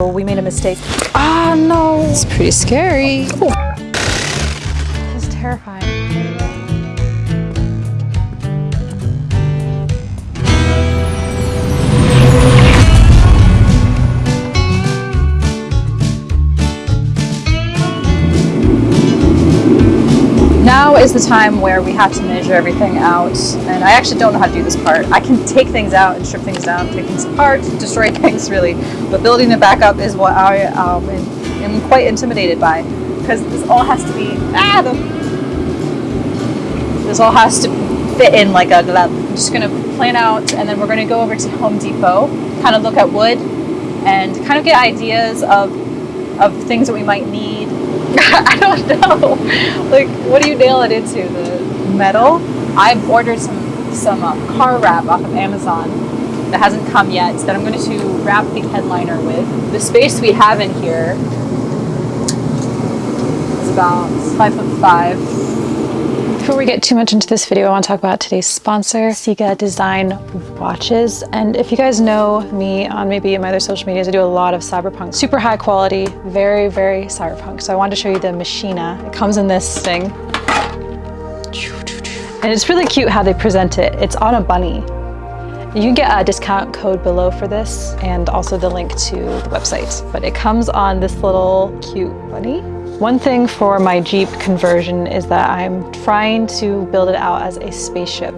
We made a mistake. Ah, no. It's pretty scary. It's terrifying. Now is the time where we have to measure everything out, and I actually don't know how to do this part. I can take things out and strip things down, take things apart, destroy things really, but building it back up is what I um, am, quite intimidated by, because this all has to be, ah, the, this all has to fit in like a glove. I'm just gonna plan out, and then we're gonna go over to Home Depot, kind of look at wood, and kind of get ideas of, of things that we might need I don't know. Like, what do you nail it into? The metal? I've ordered some some uh, car wrap off of Amazon that hasn't come yet that I'm going to wrap the headliner with. The space we have in here is about five foot five. Before we get too much into this video, I want to talk about today's sponsor, CIGA Design Watches. And if you guys know me on maybe my other social medias, I do a lot of cyberpunk. Super high quality, very, very cyberpunk. So I wanted to show you the Machina. It comes in this thing. And it's really cute how they present it. It's on a bunny. You can get a discount code below for this and also the link to the website. But it comes on this little cute bunny. One thing for my Jeep conversion is that I'm trying to build it out as a spaceship.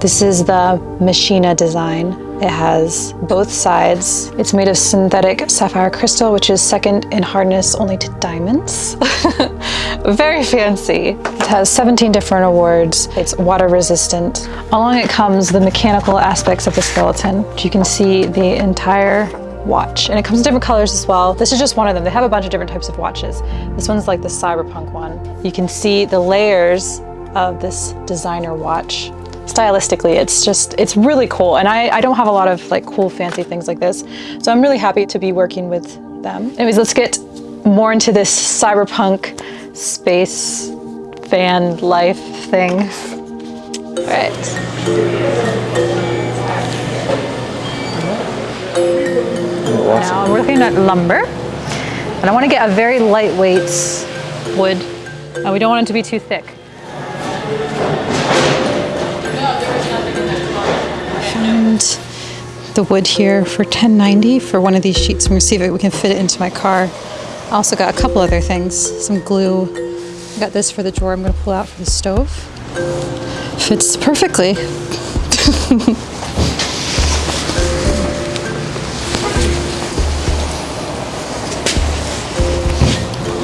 This is the Machina design. It has both sides. It's made of synthetic sapphire crystal, which is second in hardness only to diamonds. Very fancy. It has 17 different awards. It's water resistant. Along it comes the mechanical aspects of the skeleton. You can see the entire watch and it comes in different colors as well. This is just one of them. They have a bunch of different types of watches. This one's like the cyberpunk one. You can see the layers of this designer watch. Stylistically, it's just, it's really cool. And I, I don't have a lot of like cool fancy things like this. So I'm really happy to be working with them. Anyways, let's get more into this cyberpunk space fan life thing. All right. Now I'm looking at lumber, and I want to get a very lightweight wood. And we don't want it to be too thick. Found the wood here for 10.90 for one of these sheets. I'm gonna see if we can fit it into my car. I also got a couple other things, some glue. I got this for the drawer I'm gonna pull out for the stove. Fits perfectly.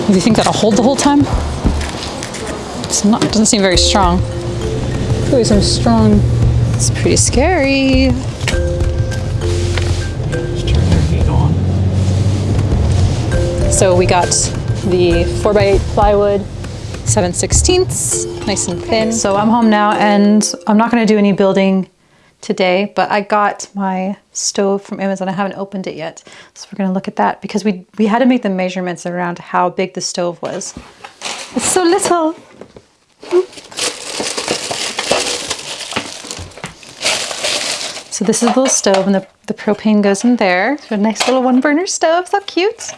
Do you think that'll hold the whole time? It's not, it doesn't seem very strong. Really some strong, it's pretty scary. So we got the 4x8 plywood, 7 16ths, nice and thin. So I'm home now and I'm not gonna do any building today, but I got my stove from Amazon. I haven't opened it yet. So we're gonna look at that because we, we had to make the measurements around how big the stove was. It's so little. So this is a little stove and the, the propane goes in there. So a nice little one burner stove, so cute.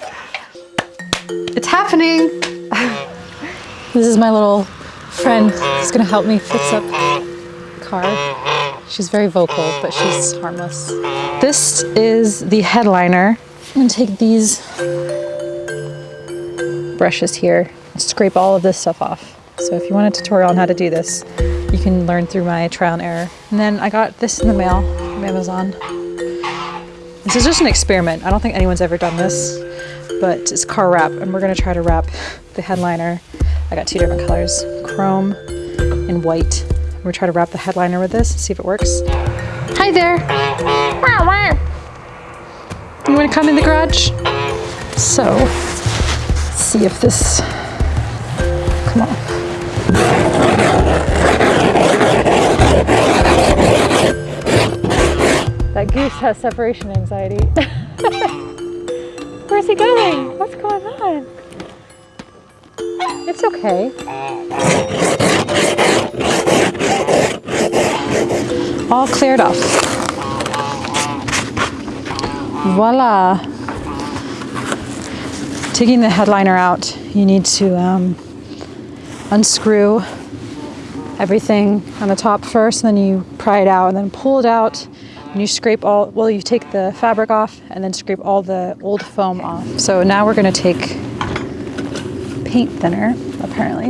It's happening. this is my little friend who's gonna help me fix up car. She's very vocal, but she's harmless. This is the headliner. I'm gonna take these brushes here and scrape all of this stuff off. So if you want a tutorial on how to do this, you can learn through my trial and error. And then I got this in the mail from Amazon. This is just an experiment. I don't think anyone's ever done this, but it's car wrap and we're gonna try to wrap the headliner. I got two different colors, chrome and white. We're gonna try to wrap the headliner with this, see if it works. Hi there. You wanna come in the garage? So, see if this, come on. That goose has separation anxiety. Where's he going? What's going on? It's okay. All cleared off. Voila. taking the headliner out, you need to um, unscrew everything on the top first, and then you pry it out, and then pull it out, and you scrape all, well, you take the fabric off, and then scrape all the old foam off. So now we're gonna take paint thinner, apparently,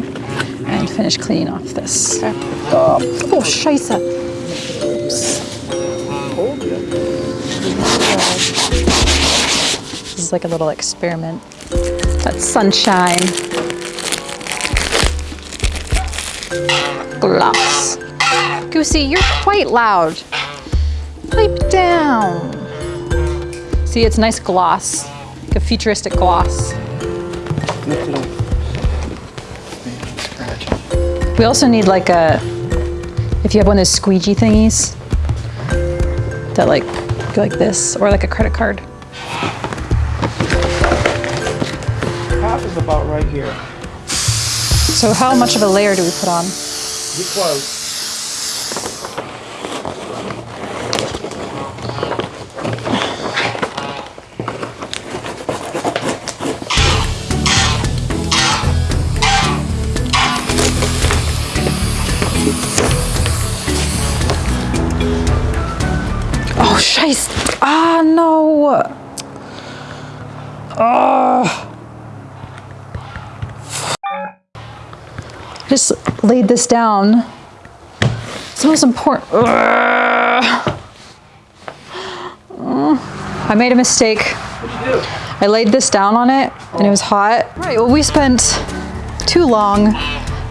and finish cleaning off this. Oh, oh scheisse. Oops. This is like a little experiment. That's sunshine. Gloss. Goosey, you're quite loud. Pipe down. See, it's nice gloss, like a futuristic gloss. Lift it up. Man, scratch. We also need like a, if you have one of those squeegee thingies that like go like this, or like a credit card. Half is about right here. So how much of a layer do we put on? Get close. Oh. Just laid this down. It's the most important. Ugh. I made a mistake. I laid this down on it and it was hot. Right, well, we spent too long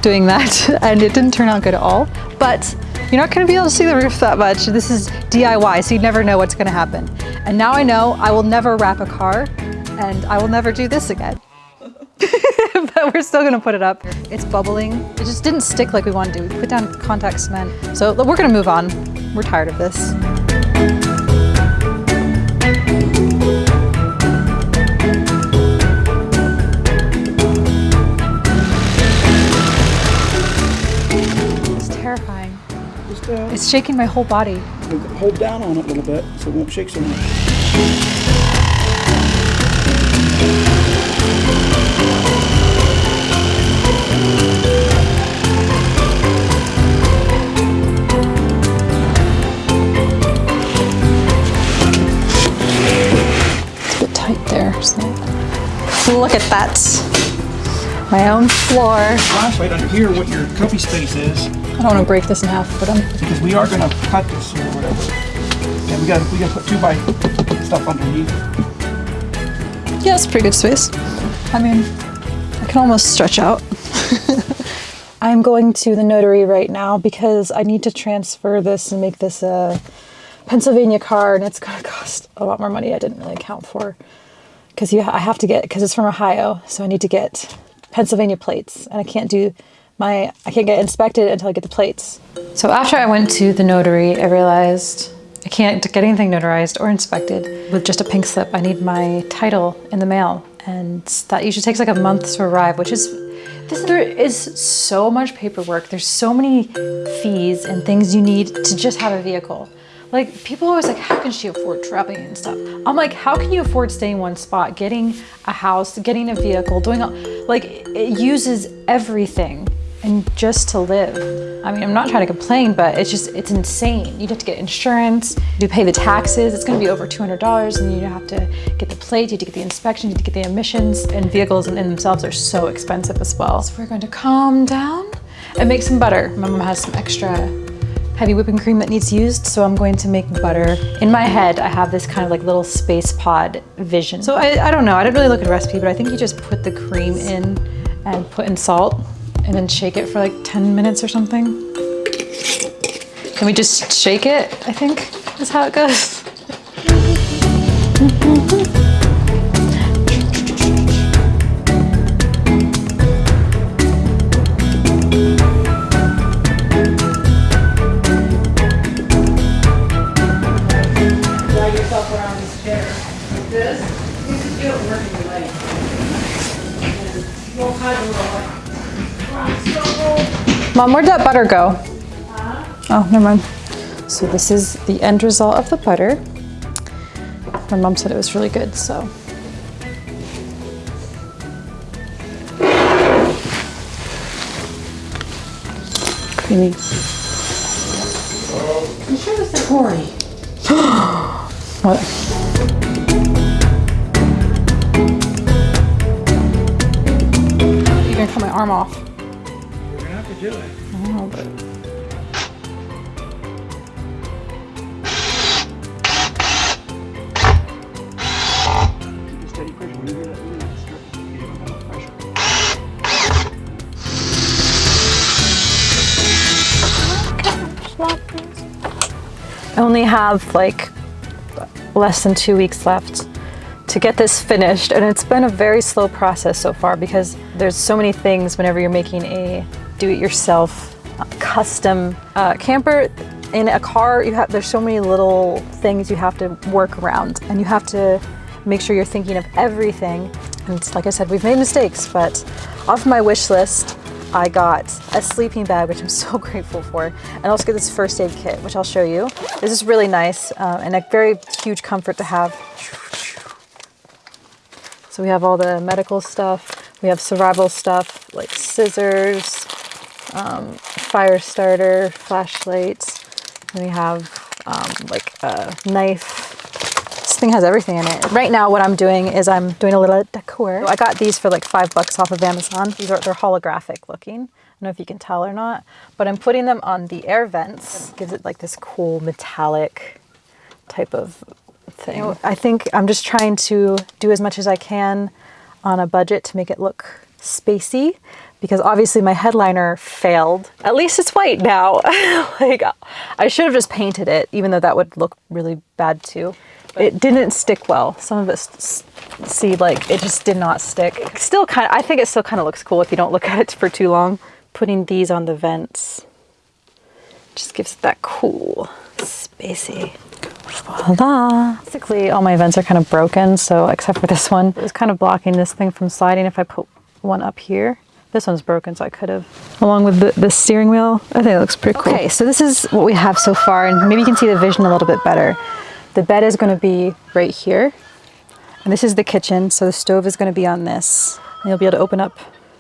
doing that and it didn't turn out good at all. But you're not gonna be able to see the roof that much. This is DIY, so you never know what's gonna happen. And now I know I will never wrap a car and I will never do this again. but we're still gonna put it up. It's bubbling. It just didn't stick like we wanted to. We put down contact cement. So we're gonna move on. We're tired of this. It's terrifying. Just uh, It's shaking my whole body. hold down on it a little bit so it won't shake so much. Look at that. My own floor. I Flashlight under here what your cubby space is I don't want to break this in half, but I'm because we are gonna cut this or whatever. And we got we got to put two by stuff underneath. Yeah, it's pretty good space. I mean, I can almost stretch out. I'm going to the notary right now because I need to transfer this and make this a Pennsylvania car, and it's going to cost a lot more money I didn't really account for. Because you, I have to get because it's from Ohio, so I need to get Pennsylvania plates, and I can't do my I can't get inspected until I get the plates. So after I went to the notary, I realized I can't get anything notarized or inspected with just a pink slip. I need my title in the mail, and that usually takes like a month to arrive, which is this, there is so much paperwork. There's so many fees and things you need to just have a vehicle. Like people always like, how can she afford traveling and stuff? I'm like, how can you afford staying in one spot, getting a house, getting a vehicle, doing all, like it uses everything and just to live. I mean, I'm not trying to complain, but it's just, it's insane. You'd have to get insurance, you pay the taxes, it's gonna be over $200, and you have to get the plate, you have to get the inspection, you have to get the emissions, and vehicles in themselves are so expensive as well. So we're going to calm down and make some butter. My mom has some extra heavy whipping cream that needs used, so I'm going to make butter. In my head, I have this kind of like little space pod vision. So I, I don't know, I didn't really look at a recipe, but I think you just put the cream in and put in salt and then shake it for like 10 minutes or something. Can we just shake it, I think, is how it goes. Mom, where'd that butter go? Oh, never mind. So this is the end result of the butter. My mom said it was really good, so. Creamy. You sure this is Tori? what? You're gonna cut my arm off. I only have like less than two weeks left to get this finished and it's been a very slow process so far because there's so many things whenever you're making a do-it-yourself uh, custom uh, camper in a car you have there's so many little things you have to work around and you have to make sure you're thinking of everything and like I said we've made mistakes but off my wish list I got a sleeping bag, which I'm so grateful for, and also get this first aid kit, which I'll show you. This is really nice uh, and a very huge comfort to have. So we have all the medical stuff, we have survival stuff like scissors, um, fire starter, flashlights, and we have um, like a knife. This thing has everything in it. Right now what I'm doing is I'm doing a little decor. I got these for like five bucks off of Amazon. These are, they're holographic looking. I don't know if you can tell or not, but I'm putting them on the air vents. It gives it like this cool metallic type of thing. I think I'm just trying to do as much as I can on a budget to make it look spacey because obviously my headliner failed. At least it's white now. like I should have just painted it even though that would look really bad too. It didn't stick well. Some of it see like it just did not stick. Still kind of I think it still kind of looks cool if you don't look at it for too long. Putting these on the vents just gives it that cool spacey Voila. Basically, all my vents are kind of broken, so except for this one. It was kind of blocking this thing from sliding if I put one up here. This one's broken, so I could have. Along with the, the steering wheel, I think it looks pretty cool. Okay, so this is what we have so far, and maybe you can see the vision a little bit better. The bed is going to be right here, and this is the kitchen, so the stove is going to be on this. And you'll be able to open up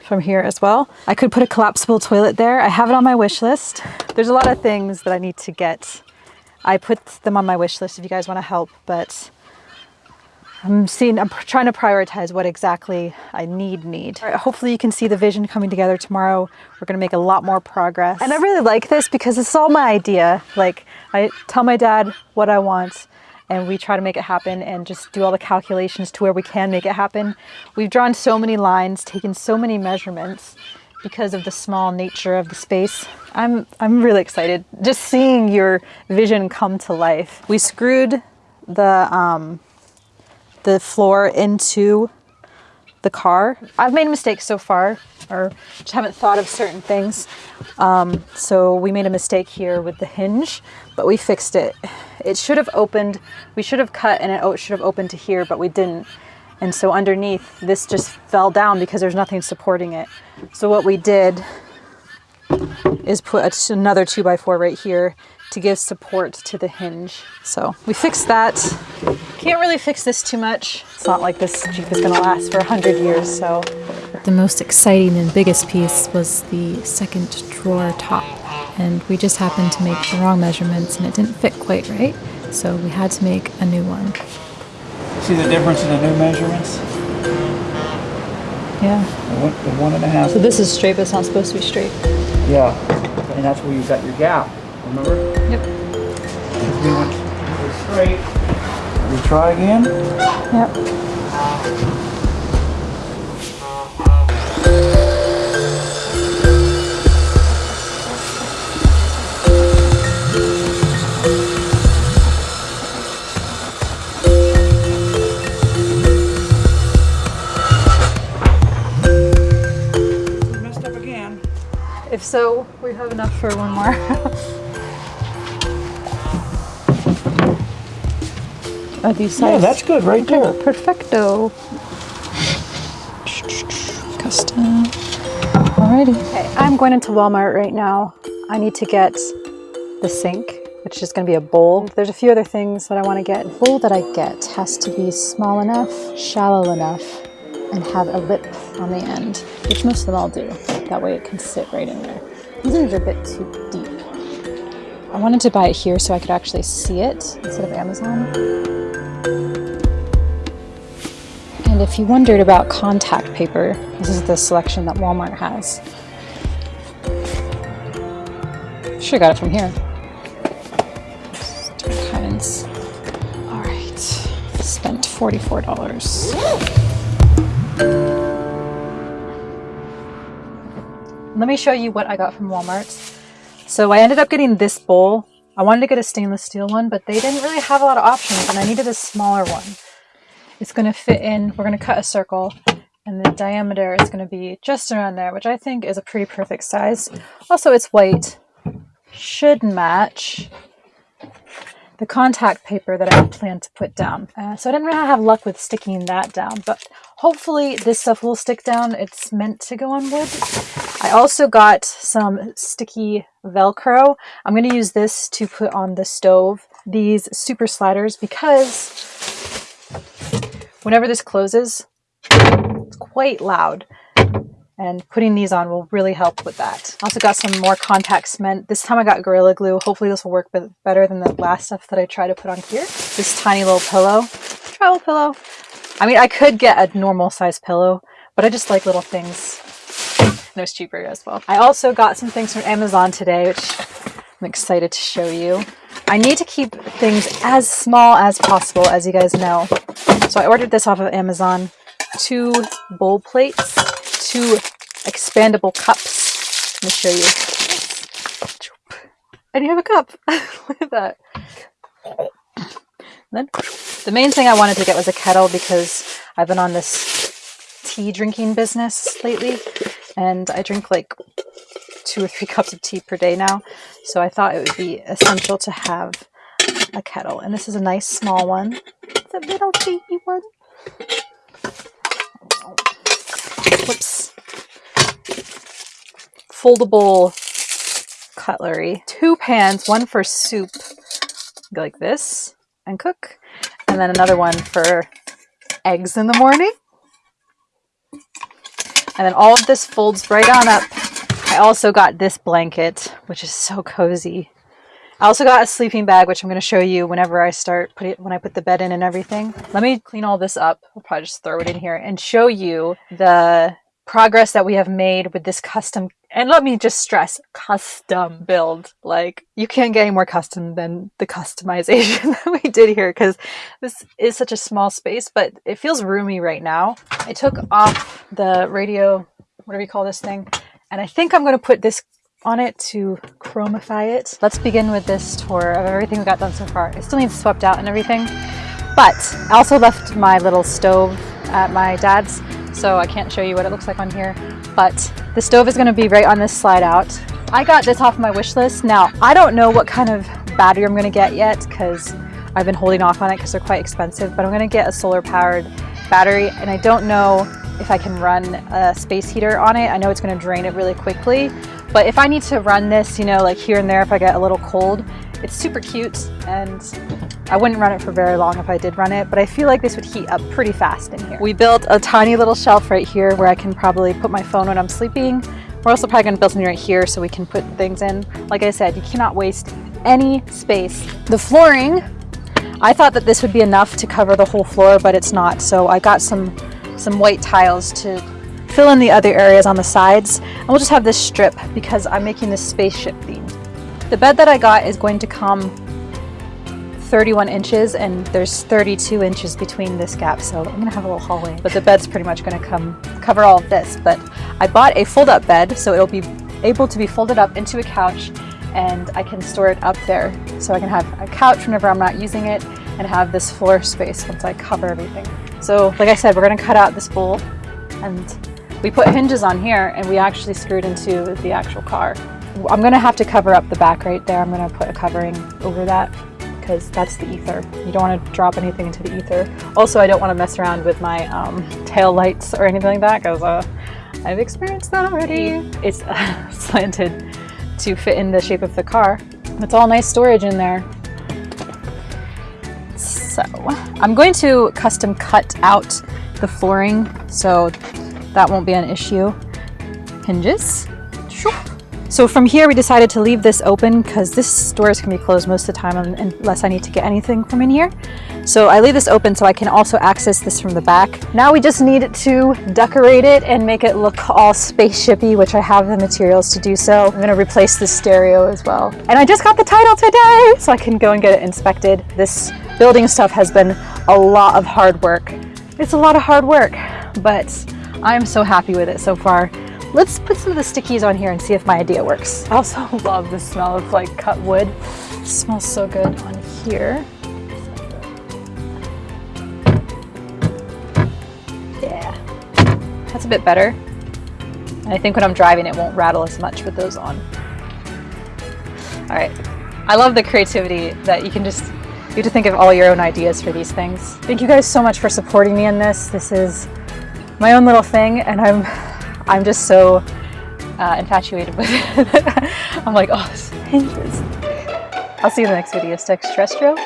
from here as well. I could put a collapsible toilet there. I have it on my wish list. There's a lot of things that I need to get I put them on my wish list if you guys want to help, but I'm seeing, I'm trying to prioritize what exactly I need need. Right, hopefully you can see the vision coming together tomorrow. We're going to make a lot more progress. And I really like this because it's all my idea. Like I tell my dad what I want and we try to make it happen and just do all the calculations to where we can make it happen. We've drawn so many lines, taken so many measurements because of the small nature of the space. I'm, I'm really excited just seeing your vision come to life. We screwed the, um, the floor into the car. I've made mistakes so far or just haven't thought of certain things. Um, so we made a mistake here with the hinge, but we fixed it. It should have opened, we should have cut and it should have opened to here, but we didn't. And so underneath, this just fell down because there's nothing supporting it. So what we did is put another two by four right here to give support to the hinge. So we fixed that. Can't really fix this too much. It's not like this Jeep is gonna last for a hundred years, so. The most exciting and biggest piece was the second drawer top. And we just happened to make the wrong measurements and it didn't fit quite right. So we had to make a new one. See the difference in the new measurements? Yeah. The one, the one and a half. So this is straight, but it's not supposed to be straight. Yeah, and that's where you got your gap, remember? Yep. If we went it straight. We try again? Yep. We messed up again. If so, we have enough for one more. Are these Yeah, that's good right there. Perfecto. Custom. Alrighty. Okay, I'm going into Walmart right now. I need to get the sink, which is going to be a bowl. There's a few other things that I want to get. The bowl that I get has to be small enough, shallow enough, and have a lip on the end, which most of them all do. That way it can sit right in there. These are a bit too deep. I wanted to buy it here so I could actually see it instead of Amazon. And if you wondered about contact paper, this is the selection that Walmart has. Should've got it from here. All right, spent $44. Let me show you what I got from Walmart. So I ended up getting this bowl. I wanted to get a stainless steel one, but they didn't really have a lot of options and I needed a smaller one. It's going to fit in, we're going to cut a circle and the diameter is going to be just around there, which I think is a pretty perfect size. Also, it's white. Should match the contact paper that I plan to put down. Uh, so I didn't really have luck with sticking that down, but hopefully this stuff will stick down. It's meant to go on wood. I also got some sticky Velcro. I'm going to use this to put on the stove, these super sliders, because whenever this closes, it's quite loud and putting these on will really help with that. Also got some more contact cement. This time I got Gorilla Glue. Hopefully this will work better than the last stuff that I tried to put on here. This tiny little pillow, travel pillow. I mean, I could get a normal size pillow, but I just like little things. And it was cheaper as well. I also got some things from Amazon today, which I'm excited to show you. I need to keep things as small as possible, as you guys know. So I ordered this off of Amazon. Two bowl plates two expandable cups. Let me show you. And you have a cup. Look at that. then the main thing I wanted to get was a kettle because I've been on this tea drinking business lately and I drink like two or three cups of tea per day now. So I thought it would be essential to have a kettle. And this is a nice small one. It's a little baby one. Whoops. Foldable cutlery. Two pans, one for soup, like this, and cook. And then another one for eggs in the morning. And then all of this folds right on up. I also got this blanket, which is so cozy. I also got a sleeping bag, which I'm going to show you whenever I start put it when I put the bed in and everything. Let me clean all this up. I'll probably just throw it in here and show you the progress that we have made with this custom and let me just stress custom build like you can't get any more custom than the customization that we did here because this is such a small space but it feels roomy right now i took off the radio whatever you call this thing and i think i'm going to put this on it to chromify it. Let's begin with this tour of everything we got done so far. It still needs swept out and everything, but I also left my little stove at my dad's, so I can't show you what it looks like on here, but the stove is gonna be right on this slide out. I got this off my wish list. Now, I don't know what kind of battery I'm gonna get yet because I've been holding off on it because they're quite expensive, but I'm gonna get a solar powered battery and I don't know if I can run a space heater on it. I know it's gonna drain it really quickly, but if I need to run this, you know, like here and there if I get a little cold, it's super cute and I wouldn't run it for very long if I did run it, but I feel like this would heat up pretty fast in here. We built a tiny little shelf right here where I can probably put my phone when I'm sleeping. We're also probably gonna build something right here so we can put things in. Like I said, you cannot waste any space. The flooring, I thought that this would be enough to cover the whole floor, but it's not. So I got some, some white tiles to fill in the other areas on the sides. And we'll just have this strip because I'm making this spaceship theme. The bed that I got is going to come 31 inches and there's 32 inches between this gap so I'm gonna have a little hallway but the bed's pretty much gonna come cover all of this but I bought a fold-up bed so it'll be able to be folded up into a couch and I can store it up there so I can have a couch whenever I'm not using it and have this floor space once I cover everything so like I said we're gonna cut out this bowl and we put hinges on here and we actually screwed into the actual car. I'm gonna have to cover up the back right there. I'm gonna put a covering over that because that's the ether. You don't want to drop anything into the ether. Also, I don't want to mess around with my um, tail lights or anything like that because uh, I've experienced that already. It's uh, slanted to fit in the shape of the car. It's all nice storage in there. So I'm going to custom cut out the flooring so that won't be an issue. Hinges. So from here, we decided to leave this open because this doors can be closed most of the time unless I need to get anything from in here. So I leave this open so I can also access this from the back. Now we just need to decorate it and make it look all spaceshipy, which I have the materials to do so. I'm gonna replace the stereo as well. And I just got the title today, so I can go and get it inspected. This building stuff has been a lot of hard work. It's a lot of hard work, but I'm so happy with it so far. Let's put some of the stickies on here and see if my idea works. I also love the smell of like cut wood. It smells so good on here. Yeah, that's a bit better. And I think when I'm driving it won't rattle as much with those on. All right, I love the creativity that you can just, you get to think of all your own ideas for these things. Thank you guys so much for supporting me in this. This is my own little thing and I'm I'm just so uh, infatuated with it. I'm like, oh, this is dangerous. I'll see you in the next video. Stay extraterrestrial.